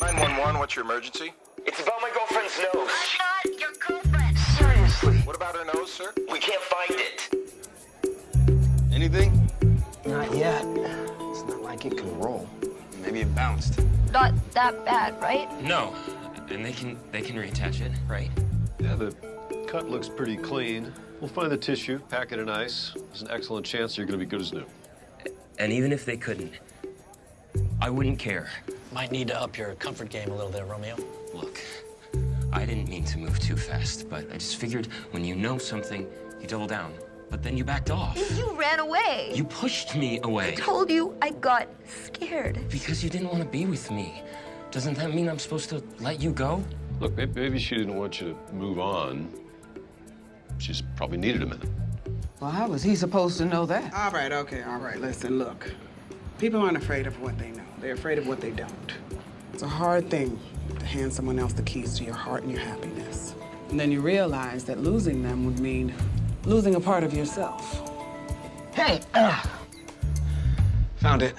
911, what's your emergency? It's about my girlfriend's nose. I Not your girlfriend. Seriously. What about her nose, sir? We can't find it. Anything? Not yet. It's not like it can roll. Maybe it bounced. Not that bad, right? No, and they can they can reattach it, right? Yeah, the cut looks pretty clean. We'll find the tissue, pack it in ice. There's an excellent chance you're gonna be good as new. And even if they couldn't, I wouldn't care. Might need to up your comfort game a little there, Romeo. Look, I didn't mean to move too fast, but I just figured when you know something, you double down. But then you backed off. You ran away. You pushed me away I told you I got scared. because you didn't want to be with me. Doesn't that mean I'm supposed to let you go? Look, maybe she didn't want you to move on. She's probably needed a minute. Well, how was he supposed to know that? All right, okay, all right. Listen, look. People aren't afraid of what they know. They're afraid of what they don't. It's a hard thing to hand someone else the keys to your heart and your happiness. And then you realize that losing them would mean losing a part of yourself. Hey! Uh, found it.